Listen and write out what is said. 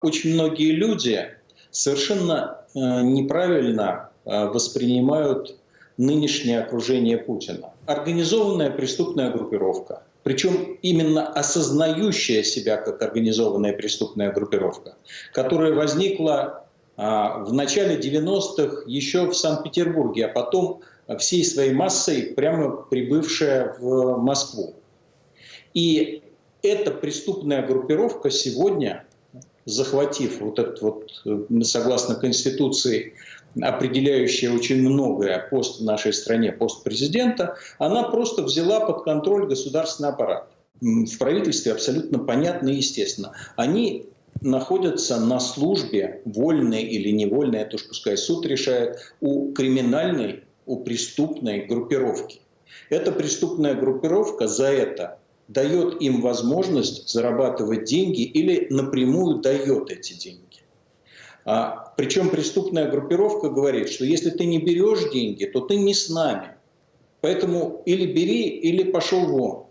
Очень многие люди совершенно э, неправильно э, воспринимают нынешнее окружение Путина. Организованная преступная группировка, причем именно осознающая себя как организованная преступная группировка, которая возникла а, в начале 90-х еще в Санкт-Петербурге, а потом всей своей массой прямо прибывшая в Москву. И эта преступная группировка сегодня захватив вот этот вот, э, согласно Конституции, определяющая очень многое пост в нашей стране, пост президента, она просто взяла под контроль государственный аппарат. В правительстве абсолютно понятно и естественно. Они находятся на службе, вольной или невольной, это уж пускай суд решает, у криминальной, у преступной группировки. Эта преступная группировка за это дает им возможность зарабатывать деньги или напрямую дает эти деньги. А, причем преступная группировка говорит, что если ты не берешь деньги, то ты не с нами. Поэтому или бери, или пошел вон.